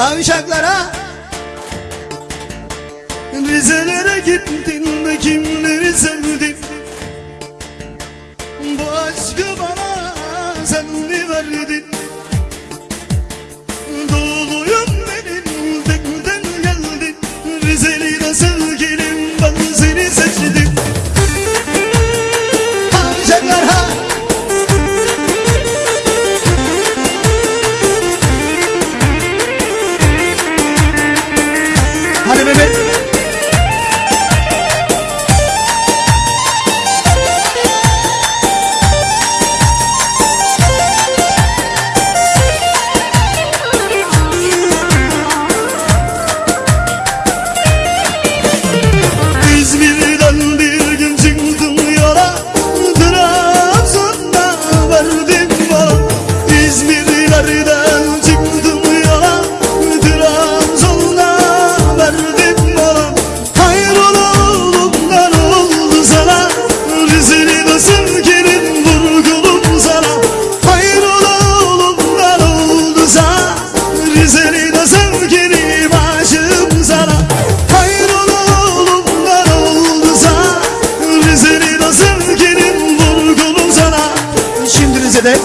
Avşaklara Rizelere gittin de kimle Askerden çıktım yola Trabzon'da verdim bana Hayrola oğlum ben oldu sana Rizini nasıl kirin vurgulum sana? Hayrola oğlum ben oldu sana Rizini nasıl kirin aşığım sana? Hayrola oğlum ben oldu sana Rizini nasıl kirin vurgulum sana? Şimdi Rize'de